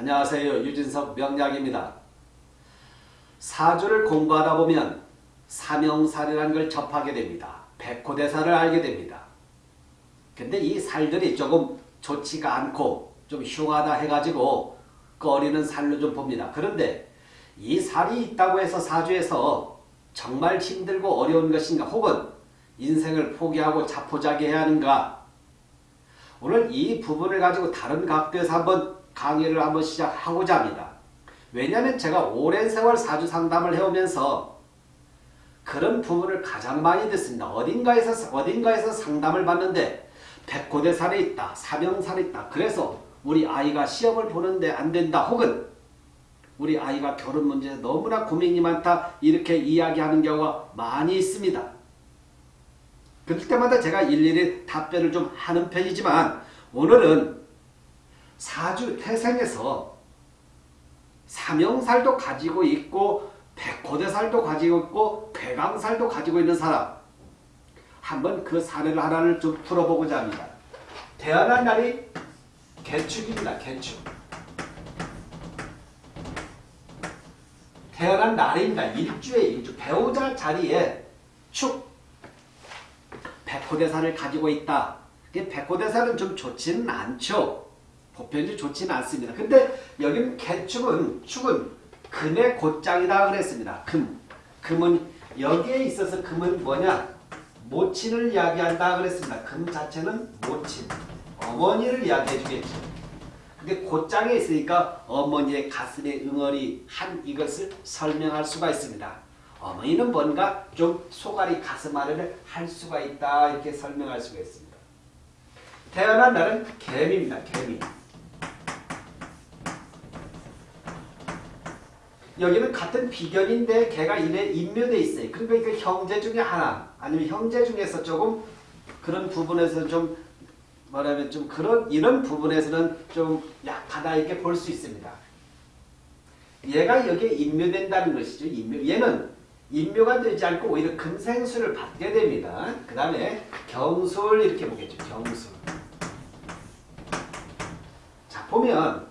안녕하세요. 유진석 명약입니다. 사주를 공부하다 보면 사명살이라는 걸 접하게 됩니다. 백호대사를 알게 됩니다. 근데 이 살들이 조금 좋지가 않고 좀 흉하다 해가지고 꺼리는 살로 좀 봅니다. 그런데 이 살이 있다고 해서 사주에서 정말 힘들고 어려운 것인가 혹은 인생을 포기하고 자포자기해야 하는가 오늘 이 부분을 가지고 다른 각도에서 한번 강의를 한번 시작하고자 합니다. 왜냐하면 제가 오랜 세월 사주 상담을 해오면서 그런 부분을 가장 많이 듣습니다. 어딘가에서 어딘가에서 상담을 받는데 백고대살에 있다. 사명살에 있다. 그래서 우리 아이가 시험을 보는데 안 된다. 혹은 우리 아이가 결혼 문제에 너무나 고민이 많다. 이렇게 이야기하는 경우가 많이 있습니다. 그럴 때마다 제가 일일이 답변을 좀 하는 편이지만 오늘은 사주 태생에서 사명살도 가지고 있고 백호대살도 가지고 있고 괴강살도 가지고 있는 사람 한번 그 사례를 하나를 좀 풀어보고자 합니다. 태어난 날이 개축입니다. 개축. 태어난 날입니다. 일주에 일주 배우자 자리에 축 백호대살을 가지고 있다. 백호대살은 좀 좋지는 않죠. 보편이 좋지는 않습니다. 근데 여기는 개축은 축은 금의 곧장이다 그랬습니다. 금. 금은 여기에 있어서 금은 뭐냐? 모친을 이야기한다 그랬습니다. 금 자체는 모친. 어머니를 이야기해 주겠죠. 근데 곧장에 있으니까 어머니의 가슴에 응어리 한 이것을 설명할 수가 있습니다. 어머니는 뭔가 좀 소갈이 가슴 아래를 할 수가 있다 이렇게 설명할 수가 있습니다. 태어난 날은 개미입니다. 개미. 여기는 같은 비견인데 걔가 이래 인묘돼 있어요. 그러니까 그 형제 중에 하나 아니면 형제 중에서 조금 그런 부분에서 좀 뭐라면 좀 그런 이런 부분에서는 좀 약하다 이렇게 볼 수 있습니다. 얘가 여기에 인묘된다는 것이죠. 인묘. 얘는 인묘가 되지 않고 오히려 금생수를 받게 됩니다. 그 다음에 경술 이렇게 보겠죠. 경술. 자 보면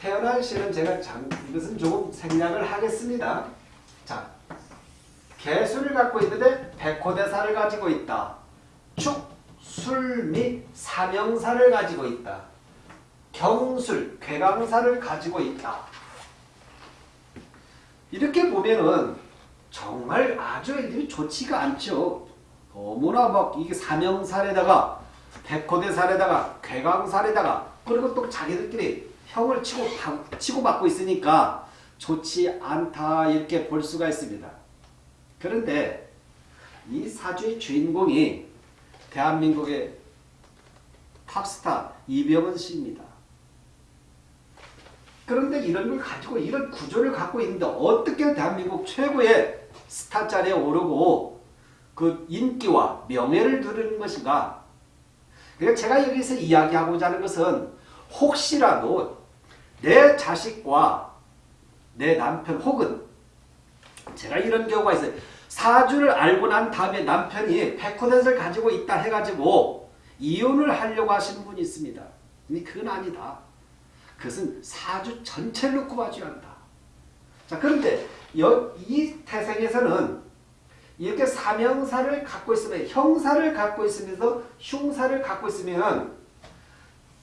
태어난 시는 제가 장, 이것은 조금 생략을 하겠습니다. 자, 개수를 갖고 있는데 백호대사를 가지고 있다. 축, 술 및 사명사를 가지고 있다. 경술, 괴강사를 가지고 있다. 이렇게 보면은 정말 아주 애들이 좋지가 않죠. 너무나 막 이게 사명살에다가 백호대살에다가 괴강살에다가 그리고 또 자기들끼리 형을 치고, 치고받고 있으니까 좋지 않다 이렇게 볼 수가 있습니다. 그런데 이 사주의 주인공이 대한민국의 탑스타 이병헌 씨입니다. 그런데 이런 걸 가지고 이런 구조를 갖고 있는데 어떻게 대한민국 최고의 스타 자리에 오르고 그 인기와 명예를 누리는 것인가? 그러니까 제가 여기서 이야기하고자 하는 것은 혹시라도 내 자식과 내 남편 혹은 제가 이런 경우가 있어요. 사주를 알고 난 다음에 남편이 백호넷을 가지고 있다 해가지고 이혼을 하려고 하시는 분이 있습니다. 그건 아니다. 그것은 사주 전체를 놓고 봐줘야 한다. 자 그런데 여, 이 태생에서는 이렇게 사명사를 갖고 있으면 형사를 갖고 있으면서 흉사를 갖고 있으면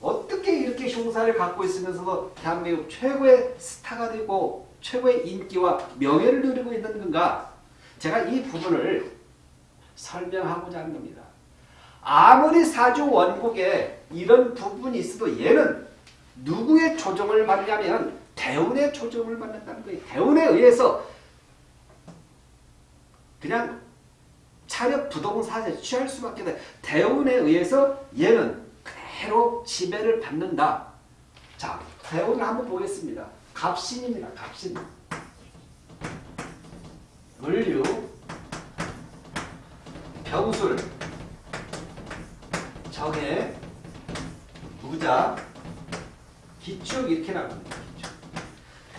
어떻게 이렇게 흉사를 갖고 있으면서도 대한민국 최고의 스타가 되고 최고의 인기와 명예를 누리고 있는 건가? 제가 이 부분을 설명하고자 하는 겁니다. 아무리 사주 원국에 이런 부분이 있어도 얘는 누구의 조정을 받냐면 대운의 조정을 받는다는 거예요. 대운에 의해서 그냥 차력 부동산에 취할 수밖에 없다. 대운에 의해서 얘는 그대로 지배를 받는다. 자, 대운을 한번 보겠습니다. 갑신입니다. 갑신. 물류, 병술, 정해, 무자, 기축 이렇게 나갑니다. 기축.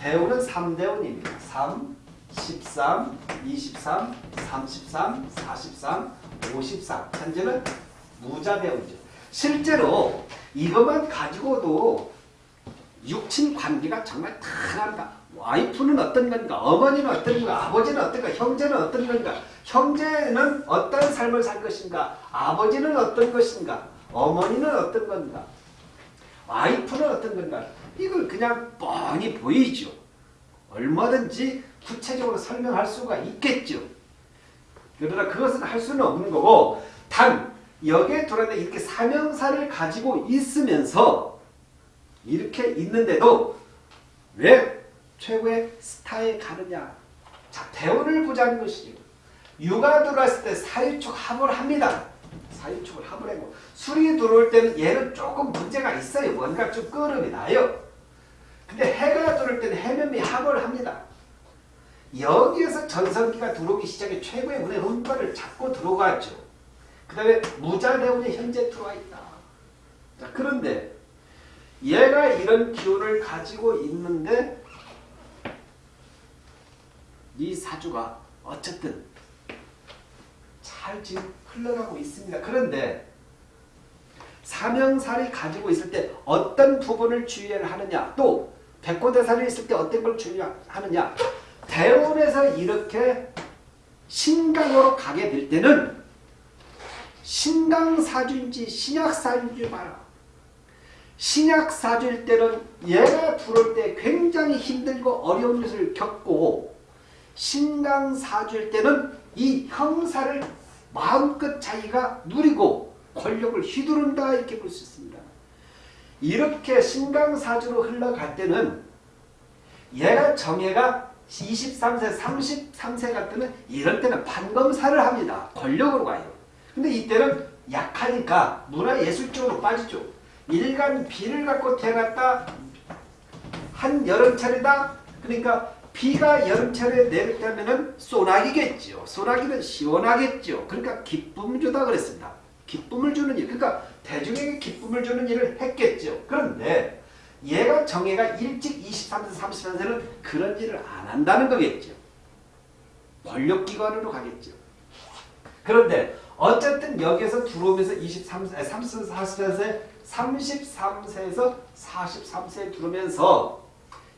대운은 3대운입니다. 3, 13, 23, 33, 43, 53. 현재는 무자대운이죠. 실제로 이것만 가지고도 육친 관계가 정말 다양합니다. 와이프는 어떤 건가, 어머니는 어떤 건가, 아버지는 어떤 건가, 형제는 어떤 건가, 형제는 어떤 삶을 살 것인가, 아버지는 어떤 것인가, 어머니는 어떤 건가, 와이프는 어떤 건가. 이걸 그냥 뻔히 보이죠. 얼마든지 구체적으로 설명할 수가 있겠죠. 그러나 그것은 할 수는 없는 거고 단 여기에 들어있는 이렇게 사명사를 가지고 있으면서 이렇게 있는데도 왜 최고의 스타에 가느냐? 자 대운을 보자는 것이죠. 유가 들어왔을 때 사유축 합을 합니다. 사유축을 합을 하고 술이 들어올 때는 얘는 조금 문제가 있어요. 뭔가 좀 끄름이 나요. 근데 해가 들어올 때는 해면이 합을 합니다. 여기에서 전성기가 들어오기 시작해 최고의 운의 음파를 잡고 들어가죠. 그 다음에 무자대운이 현재 들어와 있다. 자, 그런데 얘가 이런 기운을 가지고 있는데 이 사주가 어쨌든 잘 지금 흘러가고 있습니다. 그런데 사명살이 가지고 있을 때 어떤 부분을 주의를 하느냐 또 백호대살이 있을 때 어떤 걸 주의하느냐 대원에서 이렇게 신강으로 가게 될 때는 신강사주인지 신약사주인지 봐라. 신약사주일 때는 얘가 들어올 때 굉장히 힘들고 어려운 것을 겪고 신강사주일 때는 이 형사를 마음껏 자기가 누리고 권력을 휘두른다 이렇게 볼 수 있습니다. 이렇게 신강사주로 흘러갈 때는 얘가 정예가 23세, 33세 같으면 이럴 때는 판검사를 합니다. 권력으로 가요. 근데 이때는 약하니까 문화예술 쪽으로 빠지죠. 일간 비를 갖고 태어났다. 한 여름철이다. 그러니까 비가 여름철에 내렸다면 소나기겠죠. 소나기는 시원하겠죠. 그러니까 기쁨 주다 그랬습니다. 기쁨을 주는 일. 그러니까 대중에게 기쁨을 주는 일을 했겠죠. 그런데 얘가 정예가 일찍 23세, 30세는 그런 일을 안 한다는 거겠죠. 권력기관으로 가겠죠. 그런데 어쨌든 여기에서 들어오면서 23세, 30세, 40세, 33세에서 43세에 들어오면서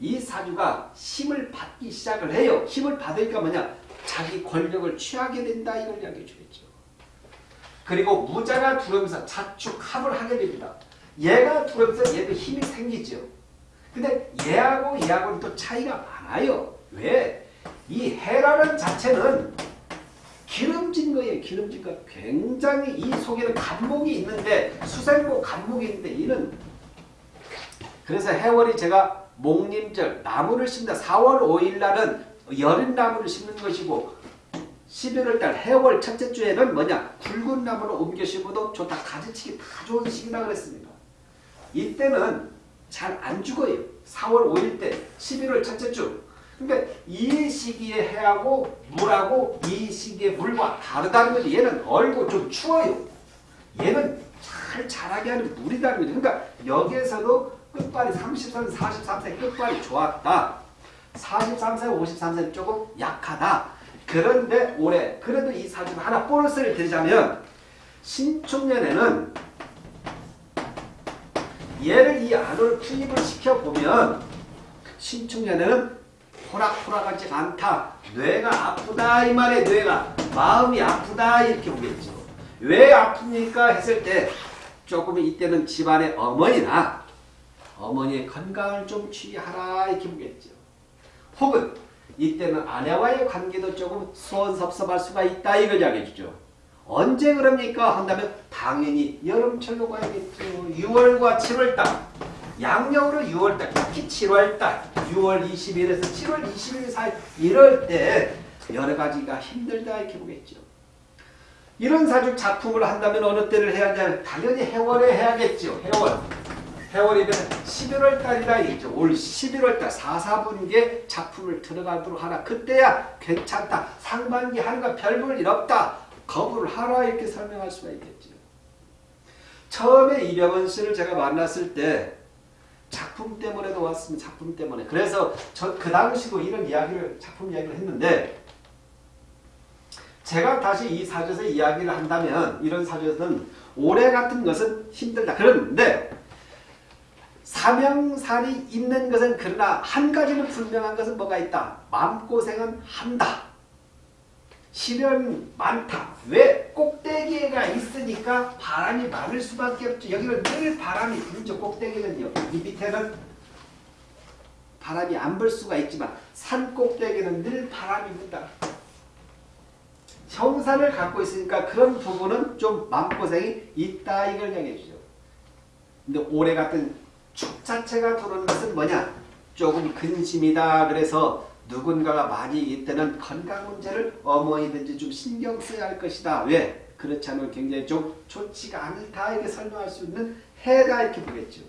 이 사주가 힘을 받기 시작을 해요. 힘을 받으니까 뭐냐? 자기 권력을 취하게 된다 이걸 이야기해 주겠죠. 그리고 무자가 들어오면서 자축합을 하게 됩니다. 얘가 들어오면서 얘도 힘이 생기죠. 근데 얘하고 얘하고는 또 차이가 많아요. 왜? 이 해라는 자체는 기름진 거예요. 기름진 거. 굉장히 이 속에는 간목이 있는데 수생목 간목이 있는데 이는 그래서 해월이 제가 목림절 나무를 심다 4월 5일 날은 여린 나무를 심는 것이고 11월 달 해월 첫째 주에는 뭐냐 굵은 나무로 옮겨 심어도 좋다 가지치기 다 좋은 시기라 그랬습니다. 이때는 잘 안 죽어요. 4월 5일 때 11월 첫째 주. 그러니까 이 시기에 해하고 물하고 이 시기에 물과 다르다는 거지. 얘는 얼고 좀 추워요. 얘는 잘 자라게 하는 물이라는 거죠. 그러니까 여기에서도 끝발이 33세, 43세 끝발이 좋았다. 43세, 53세는 조금 약하다. 그런데 올해 그래도 이 사주가 하나 보너스를 드리자면 신축년에는 얘를 이 안으로 투입을 시켜보면 신축년에는 호락호락하지 않다. 뇌가 아프다 이 말에 뇌가 마음이 아프다 이렇게 보겠죠. 왜 아픕니까 했을 때 조금 이때는 집안의 어머니나 어머니의 건강을 좀 취하라 이렇게 보겠죠. 혹은 이때는 아내와의 관계도 조금 수원섭섭할 수가 있다 이걸 이야기해 주죠. 언제 그럽니까? 한다면 당연히 여름철로 가야겠죠. 6월과 7월달 양력으로 6월달 특히 7월달 6월 20일에서 7월 20일 사이 이럴 때 여러 가지가 힘들다 이렇게 보겠죠. 이런 사주 작품을 한다면 어느 때를 해야 하냐 당연히 해월에 해야겠죠. 해월. 해월이면 11월 달이라 있죠. 올 11월 달 4, 4분기에 작품을 들어가도록 하라. 그때야 괜찮다. 상반기 하는 거별볼 일 없다. 거부를 하라 이렇게 설명할 수가 있겠죠. 처음에 이병헌 씨를 제가 만났을 때 작품 때문에도 왔으면 작품 때문에 그래서 저 그 당시도 이런 이야기를 작품 이야기를 했는데 제가 다시 이 사주에서 이야기를 한다면 이런 사주에서는 올해 같은 것은 힘들다. 그런데 사명살이 있는 것은 그러나 한 가지는 분명한 것은 뭐가 있다. 마음고생은 한다. 시련 많다. 왜? 꼭대기가 있으니까 바람이 많을 수밖에 없죠. 여기는 늘 바람이 불죠. 꼭대기는요. 이 밑에는 바람이 안 불 수가 있지만 산 꼭대기는 늘 바람이 분다. 형산을 갖고 있으니까 그런 부분은 좀 마음고생이 있다 이걸 이야기해 주죠. 근데 올해 같은 축 자체가 들어오는 것은 뭐냐? 조금 근심이다. 그래서 누군가가 많이 이때는 건강 문제를 어머니든지 좀 신경 써야 할 것이다. 왜? 그렇지 않으면 굉장히 좀 좋지가 않다. 이렇게 설명할 수 있는 해가 이렇게 보겠죠.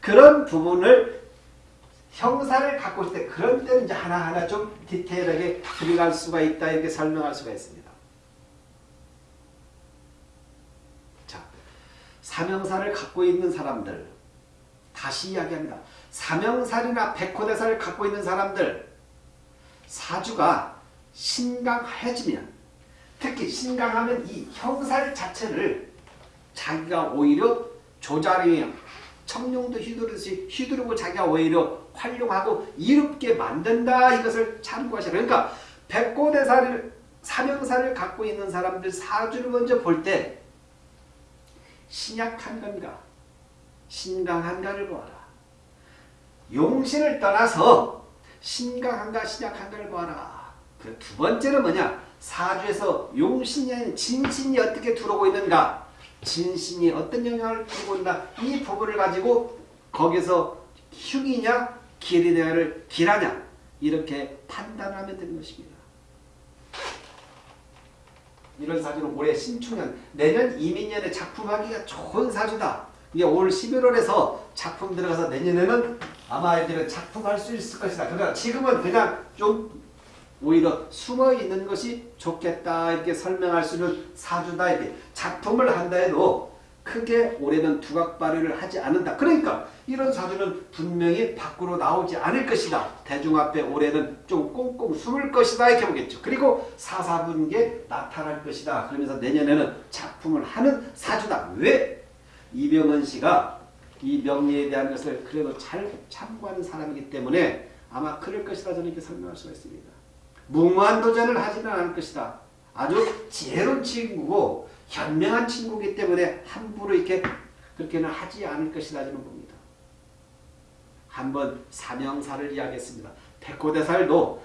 그런 부분을 형사를 갖고 있을 때 그런 때는 이제 하나하나 좀 디테일하게 들어갈 수가 있다. 이렇게 설명할 수가 있습니다. 자, 사명사를 갖고 있는 사람들 다시 이야기합니다. 사명살이나 백호대사를 갖고 있는 사람들 사주가 신강해지면 특히 신강하면 이 형살 자체를 자기가 오히려 조자리며 청룡도 휘두르듯이 휘두르고 자기가 오히려 활용하고 이롭게 만든다 이것을 참고하시라. 그러니까 백고대사를 사명사를 갖고 있는 사람들 사주를 먼저 볼 때 신약한 건가 신강한가를 보아라. 용신을 떠나서 신강한가 신약한가를 보아라. 그두 번째는 뭐냐? 사주에서 용신이 진신이 어떻게 들어오고 있는가? 진신이 어떤 영향을 주고 있나? 이 부분을 가지고 거기서 흉이냐 길이냐를 길하냐 이렇게 판단하면 되는 것입니다. 이런 사주는 올해 신축년 내년 이민년에 작품하기가 좋은 사주다. 이게 올 11월에서 작품 들어가서 내년에는 아마 아이들은 작품할 수 있을 것이다. 그러나 지금은 그냥 좀 오히려 숨어 있는 것이 좋겠다 이렇게 설명할 수 있는 사주다 이렇게 작품을 한다 해도 크게 올해는 두각 발휘를 하지 않는다. 그러니까 이런 사주는 분명히 밖으로 나오지 않을 것이다. 대중 앞에 올해는 좀 꽁꽁 숨을 것이다 이렇게 보겠죠. 그리고 사사분계 나타날 것이다. 그러면서 내년에는 작품을 하는 사주다. 왜? 이병헌 씨가 이 명리에 대한 것을 그래도 잘 참고하는 사람이기 때문에 아마 그럴 것이다 저는 이렇게 설명할 수가 있습니다. 무모한 도전을 하지는 않을 것이다. 아주 지혜로운 친구고 현명한 친구이기 때문에 함부로 이렇게 그렇게는 하지 않을 것이다 저는 봅니다. 한번 사명사를 이야기했습니다. 백호대살도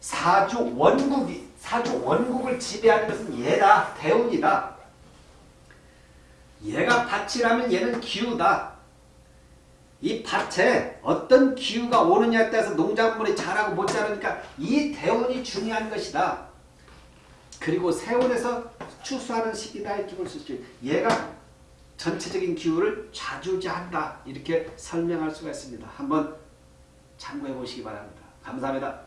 사주 원국이 사주 원국을 지배하는 것은 얘다 대운이다. 얘가 밭이라면 얘는 기후다. 이 밭에 어떤 기후가 오느냐에 따라서 농작물이 자라고 못 자라니까 이 대운이 중요한 것이다. 그리고 세운에서 추수하는 시기다 이렇게 볼 수 있죠. 얘가 전체적인 기후를 좌주지한다 이렇게 설명할 수가 있습니다. 한번 참고해 보시기 바랍니다. 감사합니다.